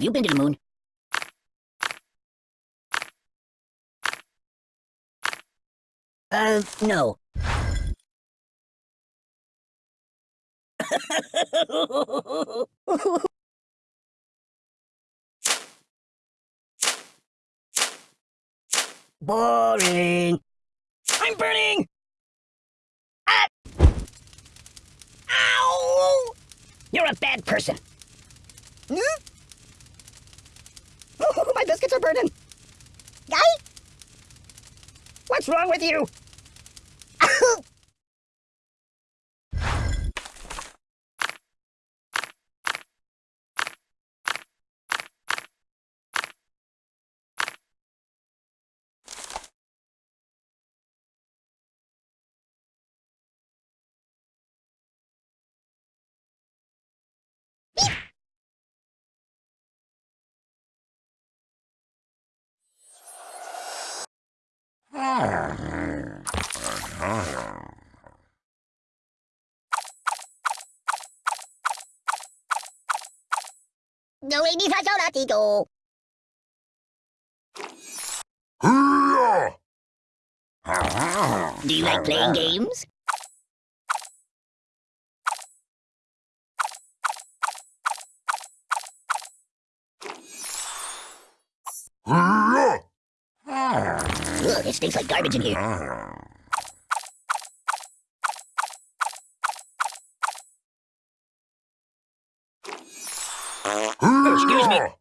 Have you been to the moon? Uh, no. Boring. I'm burning! Ah! Ow! You're a bad person. Hmm? My biscuits are burning. Guy? What's wrong with you? No, ini saja tidur. Do you like playing games? Ugh, it stinks like garbage in here. Excuse me.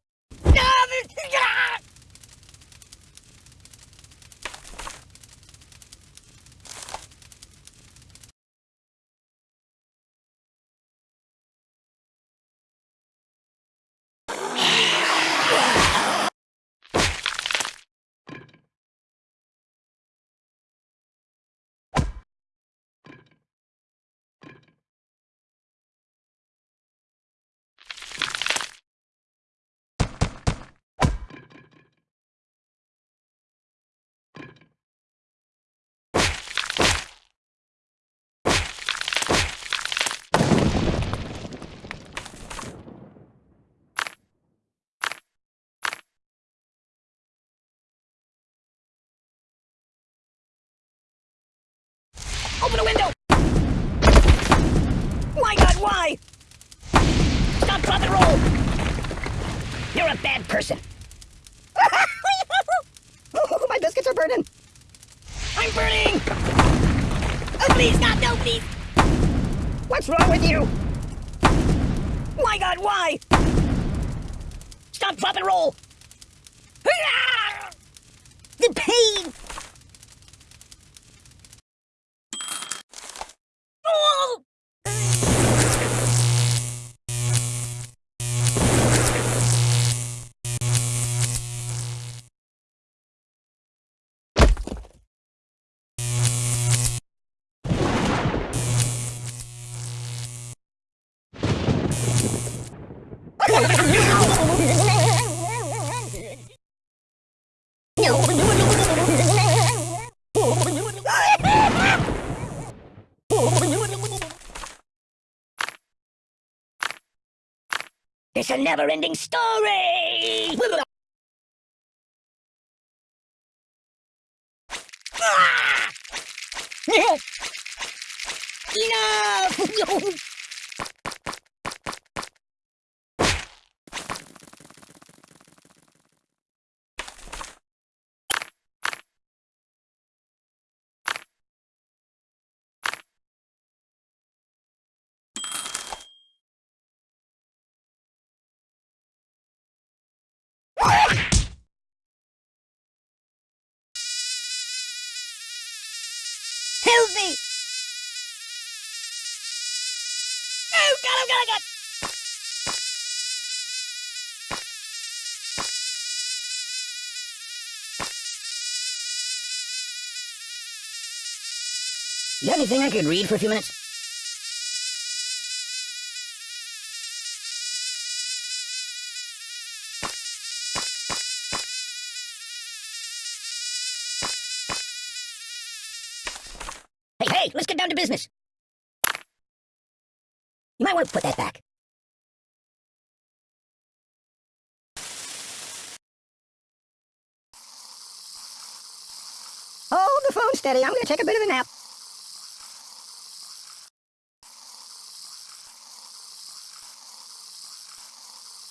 Open the window! My god, why? Stop, drop, and roll! You're a bad person. oh, my biscuits are burning. I'm burning! Oh, please, stop, no, please! What's wrong with you? My god, why? Stop, drop, and roll! The pain! It's a never-ending story! Help me! Oh, God, oh, God, oh, God! You have anything I could read for a few minutes? Hey, let's get down to business. You might want to put that back. Hold the phone steady. I'm going to take a bit of a nap.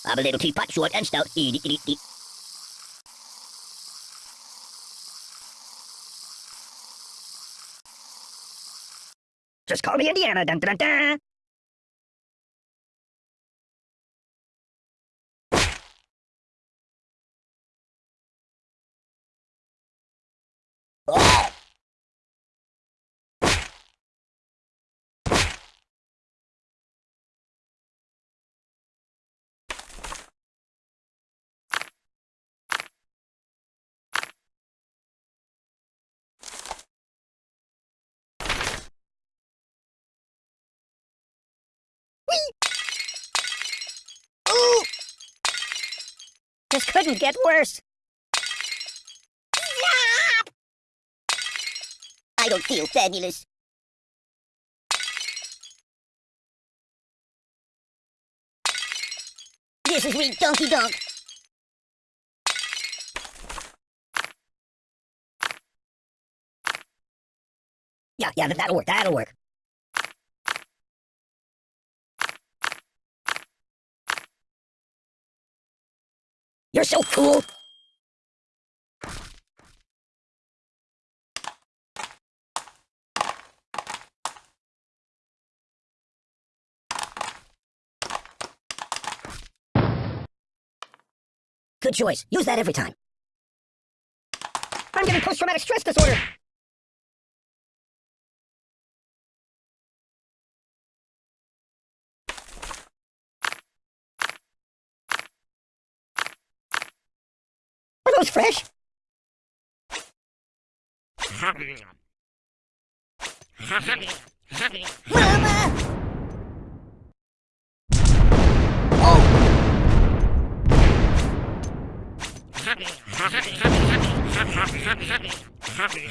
I'm a little teapot, short and stout. Eat, eat, eat, eat. Just call me Indiana. Dun, dun, dun, This couldn't get worse. I don't feel fabulous. This is me, Donkey Donk. Yeah, yeah, that'll work. That'll work. So cool. Good choice. Use that every time. I'm getting post-traumatic stress disorder. Those fresh? Mama!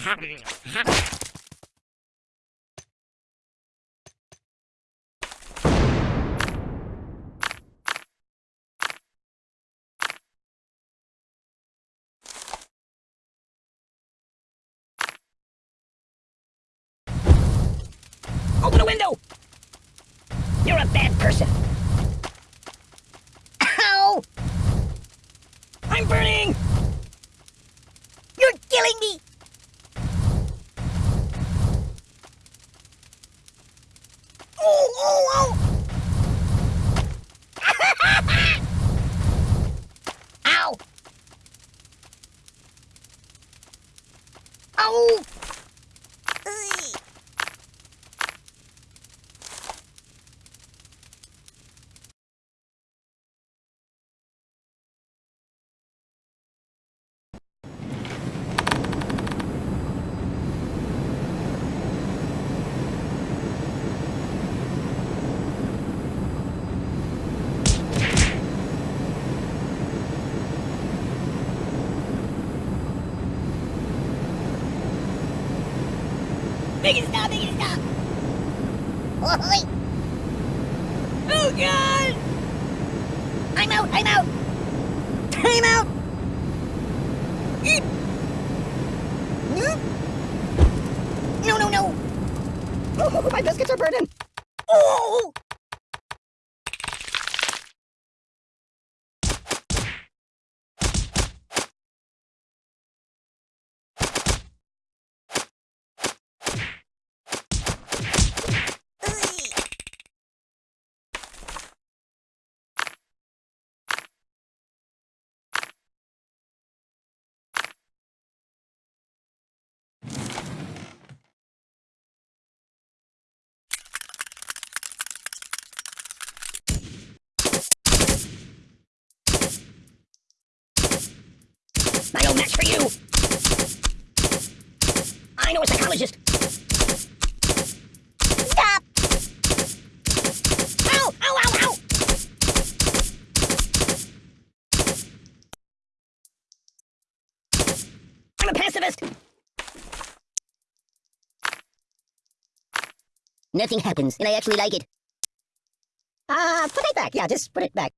Open window! You're a bad person. Ow! I'm burning! You're killing me! Oh, oh, oh! Ow! Ow! Ugh. Make stop! Make stop! Oi! Oh, God! I'm out! I'm out! Time out! Eep. No, no, no! Oh, my biscuits are burning! Oh! Ugh. I own match for you! I know a psychologist! Stop! Ow! Ow, ow, ow! I'm a pacifist! Nothing happens, and I actually like it. Uh, put it back. Yeah, just put it back.